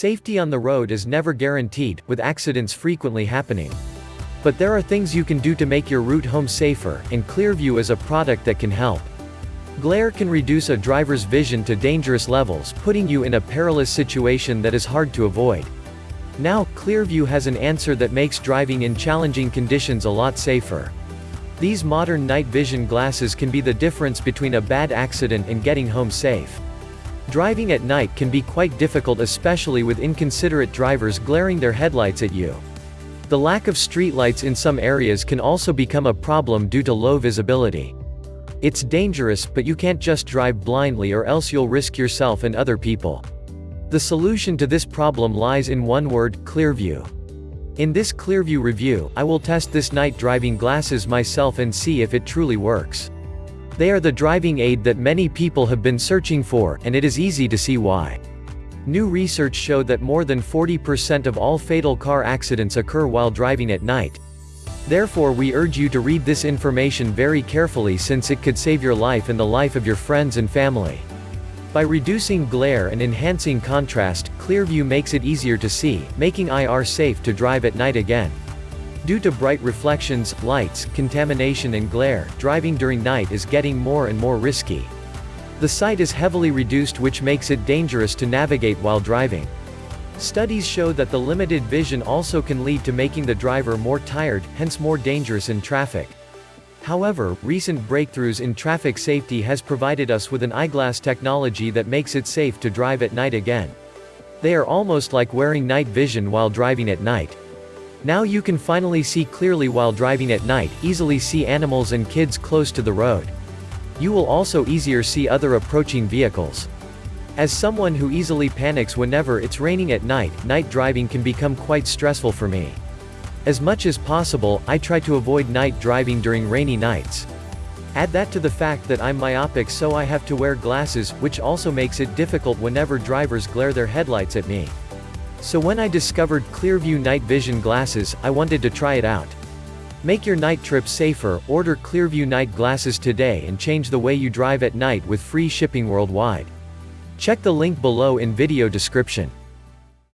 Safety on the road is never guaranteed, with accidents frequently happening. But there are things you can do to make your route home safer, and Clearview is a product that can help. Glare can reduce a driver's vision to dangerous levels, putting you in a perilous situation that is hard to avoid. Now, Clearview has an answer that makes driving in challenging conditions a lot safer. These modern night vision glasses can be the difference between a bad accident and getting home safe. Driving at night can be quite difficult especially with inconsiderate drivers glaring their headlights at you. The lack of streetlights in some areas can also become a problem due to low visibility. It's dangerous, but you can't just drive blindly or else you'll risk yourself and other people. The solution to this problem lies in one word, Clearview. In this Clearview review, I will test this night driving glasses myself and see if it truly works. They are the driving aid that many people have been searching for, and it is easy to see why. New research showed that more than 40% of all fatal car accidents occur while driving at night, Therefore we urge you to read this information very carefully since it could save your life and the life of your friends and family. By reducing glare and enhancing contrast, Clearview makes it easier to see, making IR safe to drive at night again. Due to bright reflections, lights, contamination and glare, driving during night is getting more and more risky. The sight is heavily reduced which makes it dangerous to navigate while driving. Studies show that the limited vision also can lead to making the driver more tired, hence more dangerous in traffic. However, recent breakthroughs in traffic safety has provided us with an eyeglass technology that makes it safe to drive at night again. They are almost like wearing night vision while driving at night. Now you can finally see clearly while driving at night, easily see animals and kids close to the road. You will also easier see other approaching vehicles. As someone who easily panics whenever it's raining at night, night driving can become quite stressful for me. As much as possible, I try to avoid night driving during rainy nights. Add that to the fact that I'm myopic so I have to wear glasses, which also makes it difficult whenever drivers glare their headlights at me. So when I discovered Clearview night vision glasses, I wanted to try it out. Make your night trip safer, order Clearview night glasses today and change the way you drive at night with free shipping worldwide. Check the link below in video description.